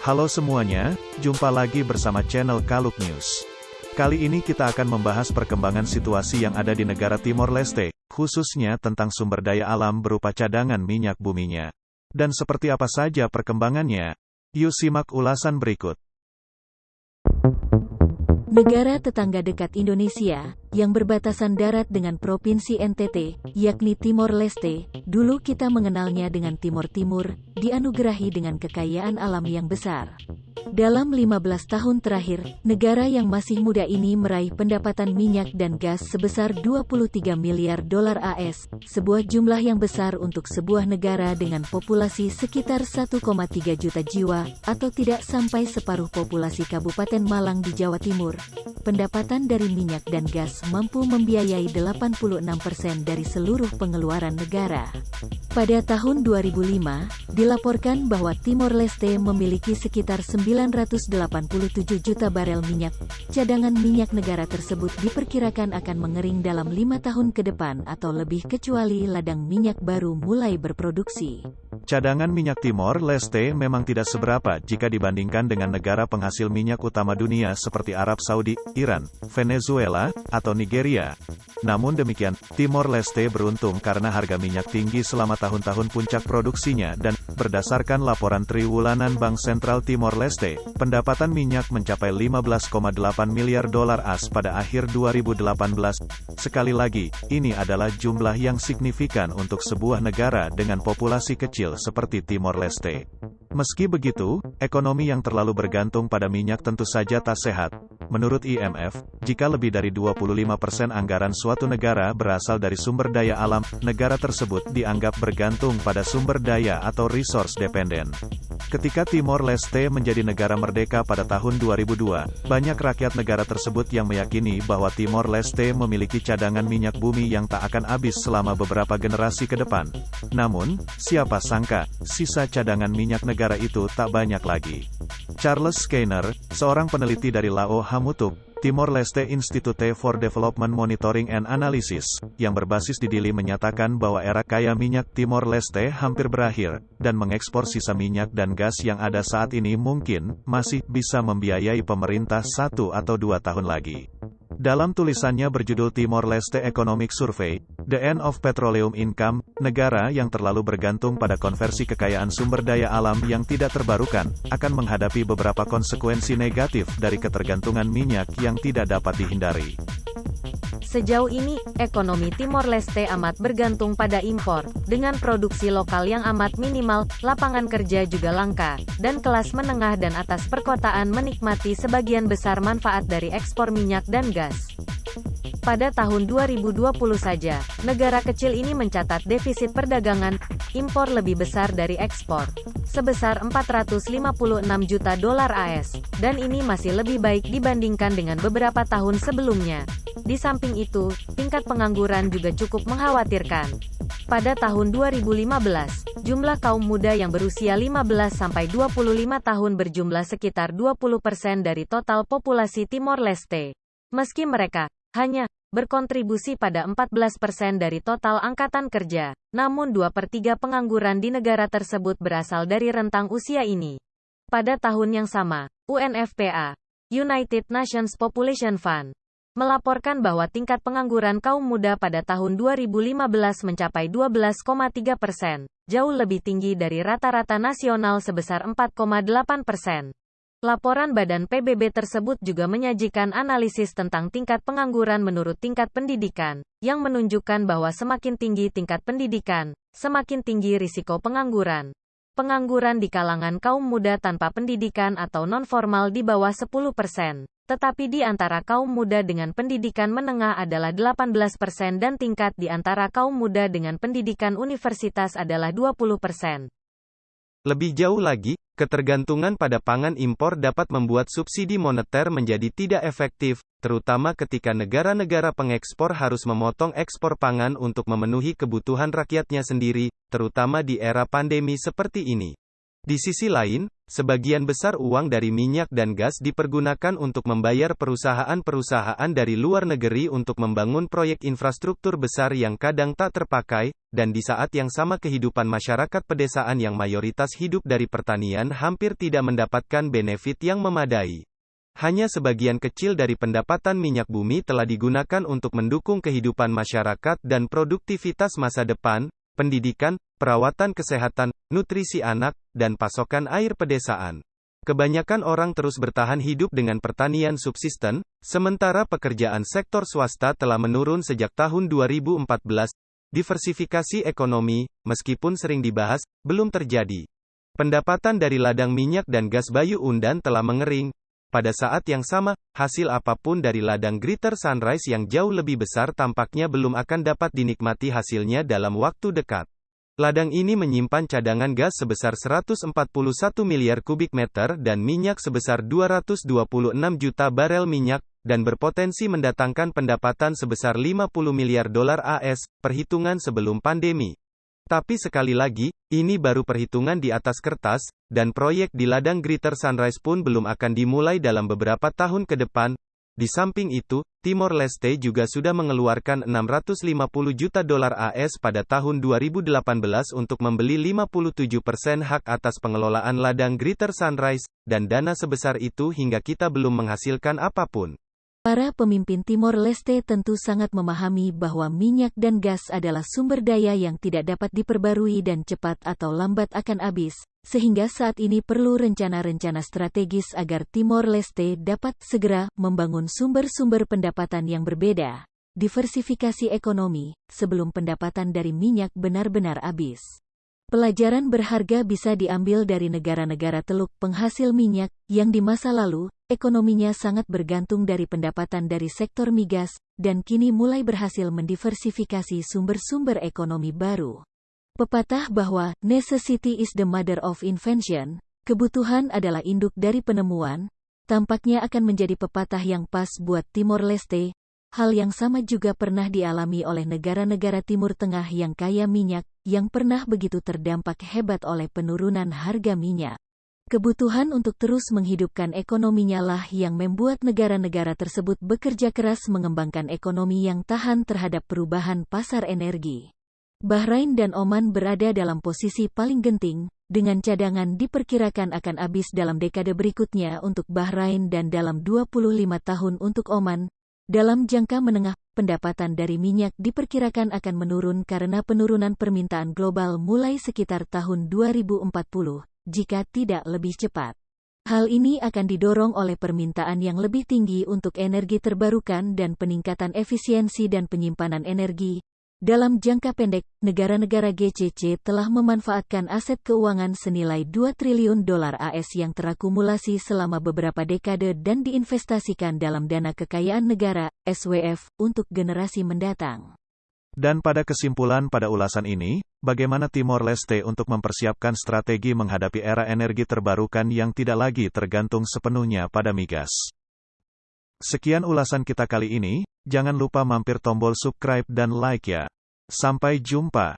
Halo semuanya, jumpa lagi bersama channel Kaluk News. Kali ini kita akan membahas perkembangan situasi yang ada di negara Timor Leste, khususnya tentang sumber daya alam berupa cadangan minyak buminya. Dan seperti apa saja perkembangannya? Yuk simak ulasan berikut. Negara tetangga dekat Indonesia, yang berbatasan darat dengan Provinsi NTT, yakni Timor Leste, dulu kita mengenalnya dengan Timor Timur, dianugerahi dengan kekayaan alam yang besar. Dalam 15 tahun terakhir, negara yang masih muda ini meraih pendapatan minyak dan gas sebesar 23 miliar dolar AS, sebuah jumlah yang besar untuk sebuah negara dengan populasi sekitar 1,3 juta jiwa, atau tidak sampai separuh populasi Kabupaten Malang di Jawa Timur. Pendapatan dari minyak dan gas mampu membiayai 86% dari seluruh pengeluaran negara. Pada tahun 2005, dilaporkan bahwa Timor Leste memiliki sekitar 987 juta barel minyak. Cadangan minyak negara tersebut diperkirakan akan mengering dalam lima tahun ke depan atau lebih kecuali ladang minyak baru mulai berproduksi. Cadangan minyak Timor Leste memang tidak seberapa jika dibandingkan dengan negara penghasil minyak utama dunia seperti Arab Saudi, Iran, Venezuela, atau Nigeria. Namun demikian, Timor Leste beruntung karena harga minyak tinggi selama tahun-tahun puncak produksinya dan, berdasarkan laporan triwulanan Bank Sentral Timor Leste, pendapatan minyak mencapai 15,8 miliar dolar AS pada akhir 2018. Sekali lagi, ini adalah jumlah yang signifikan untuk sebuah negara dengan populasi kecil seperti Timor Leste. Meski begitu, ekonomi yang terlalu bergantung pada minyak tentu saja tak sehat. Menurut IMF, jika lebih dari 25% anggaran suatu negara berasal dari sumber daya alam, negara tersebut dianggap bergantung pada sumber daya atau resource dependent. Ketika Timor Leste menjadi negara merdeka pada tahun 2002, banyak rakyat negara tersebut yang meyakini bahwa Timor Leste memiliki cadangan minyak bumi yang tak akan habis selama beberapa generasi ke depan. Namun, siapa sangka, sisa cadangan minyak negara itu tak banyak lagi. Charles Skinner, seorang peneliti dari Lao Hamutuk, Timor Leste Institute for Development Monitoring and Analysis, yang berbasis di Dili menyatakan bahwa era kaya minyak Timor Leste hampir berakhir, dan mengekspor sisa minyak dan gas yang ada saat ini mungkin, masih bisa membiayai pemerintah satu atau dua tahun lagi. Dalam tulisannya berjudul Timor Leste Economic Survey, The End of Petroleum Income, negara yang terlalu bergantung pada konversi kekayaan sumber daya alam yang tidak terbarukan, akan menghadapi beberapa konsekuensi negatif dari ketergantungan minyak yang tidak dapat dihindari. Sejauh ini, ekonomi Timor Leste amat bergantung pada impor, dengan produksi lokal yang amat minimal, lapangan kerja juga langka, dan kelas menengah dan atas perkotaan menikmati sebagian besar manfaat dari ekspor minyak dan gas. Pada tahun 2020 saja, negara kecil ini mencatat defisit perdagangan, impor lebih besar dari ekspor, sebesar 456 juta dolar AS, dan ini masih lebih baik dibandingkan dengan beberapa tahun sebelumnya. Di samping itu, tingkat pengangguran juga cukup mengkhawatirkan. Pada tahun 2015, jumlah kaum muda yang berusia 15-25 tahun berjumlah sekitar 20% dari total populasi Timor Leste. Meski mereka hanya berkontribusi pada 14% dari total angkatan kerja, namun 2 per 3 pengangguran di negara tersebut berasal dari rentang usia ini. Pada tahun yang sama, UNFPA, United Nations Population Fund, melaporkan bahwa tingkat pengangguran kaum muda pada tahun 2015 mencapai 12,3 persen, jauh lebih tinggi dari rata-rata nasional sebesar 4,8 persen. Laporan Badan PBB tersebut juga menyajikan analisis tentang tingkat pengangguran menurut tingkat pendidikan, yang menunjukkan bahwa semakin tinggi tingkat pendidikan, semakin tinggi risiko pengangguran. Pengangguran di kalangan kaum muda tanpa pendidikan atau non-formal di bawah 10 persen tetapi di antara kaum muda dengan pendidikan menengah adalah 18% dan tingkat di antara kaum muda dengan pendidikan universitas adalah 20%. Lebih jauh lagi, ketergantungan pada pangan impor dapat membuat subsidi moneter menjadi tidak efektif, terutama ketika negara-negara pengekspor harus memotong ekspor pangan untuk memenuhi kebutuhan rakyatnya sendiri, terutama di era pandemi seperti ini. Di sisi lain, sebagian besar uang dari minyak dan gas dipergunakan untuk membayar perusahaan-perusahaan dari luar negeri untuk membangun proyek infrastruktur besar yang kadang tak terpakai, dan di saat yang sama kehidupan masyarakat pedesaan yang mayoritas hidup dari pertanian hampir tidak mendapatkan benefit yang memadai. Hanya sebagian kecil dari pendapatan minyak bumi telah digunakan untuk mendukung kehidupan masyarakat dan produktivitas masa depan, pendidikan, perawatan kesehatan, nutrisi anak, dan pasokan air pedesaan. Kebanyakan orang terus bertahan hidup dengan pertanian subsisten, sementara pekerjaan sektor swasta telah menurun sejak tahun 2014. Diversifikasi ekonomi, meskipun sering dibahas, belum terjadi. Pendapatan dari ladang minyak dan gas Bayu Undan telah mengering, pada saat yang sama, hasil apa pun dari ladang Greater Sunrise yang jauh lebih besar tampaknya belum akan dapat dinikmati hasilnya dalam waktu dekat. Ladang ini menyimpan cadangan gas sebesar 141 miliar kubik meter dan minyak sebesar 226 juta barel minyak, dan berpotensi mendatangkan pendapatan sebesar 50 miliar dolar AS, perhitungan sebelum pandemi. Tapi sekali lagi, ini baru perhitungan di atas kertas, dan proyek di ladang Greater Sunrise pun belum akan dimulai dalam beberapa tahun ke depan. Di samping itu, Timor Leste juga sudah mengeluarkan 650 juta dolar AS pada tahun 2018 untuk membeli 57% hak atas pengelolaan ladang Greater Sunrise, dan dana sebesar itu hingga kita belum menghasilkan apa pun. Para pemimpin Timor Leste tentu sangat memahami bahwa minyak dan gas adalah sumber daya yang tidak dapat diperbarui dan cepat atau lambat akan habis, sehingga saat ini perlu rencana-rencana strategis agar Timor Leste dapat segera membangun sumber-sumber pendapatan yang berbeda, diversifikasi ekonomi, sebelum pendapatan dari minyak benar-benar habis. Pelajaran berharga bisa diambil dari negara-negara teluk penghasil minyak, yang di masa lalu, ekonominya sangat bergantung dari pendapatan dari sektor migas, dan kini mulai berhasil mendiversifikasi sumber-sumber ekonomi baru. Pepatah bahwa necessity is the mother of invention, kebutuhan adalah induk dari penemuan, tampaknya akan menjadi pepatah yang pas buat Timor Leste. Hal yang sama juga pernah dialami oleh negara-negara Timur Tengah yang kaya minyak, yang pernah begitu terdampak hebat oleh penurunan harga minyak. Kebutuhan untuk terus menghidupkan ekonominya lah yang membuat negara-negara tersebut bekerja keras mengembangkan ekonomi yang tahan terhadap perubahan pasar energi. Bahrain dan Oman berada dalam posisi paling genting, dengan cadangan diperkirakan akan habis dalam dekade berikutnya untuk Bahrain dan dalam 25 tahun untuk Oman. Dalam jangka menengah, pendapatan dari minyak diperkirakan akan menurun karena penurunan permintaan global mulai sekitar tahun 2040 jika tidak lebih cepat. Hal ini akan didorong oleh permintaan yang lebih tinggi untuk energi terbarukan dan peningkatan efisiensi dan penyimpanan energi. Dalam jangka pendek, negara-negara GCC telah memanfaatkan aset keuangan senilai 2 triliun dolar AS yang terakumulasi selama beberapa dekade dan diinvestasikan dalam dana kekayaan negara, SWF, untuk generasi mendatang. Dan pada kesimpulan pada ulasan ini, bagaimana Timor Leste untuk mempersiapkan strategi menghadapi era energi terbarukan yang tidak lagi tergantung sepenuhnya pada migas. Sekian ulasan kita kali ini, jangan lupa mampir tombol subscribe dan like ya. Sampai jumpa.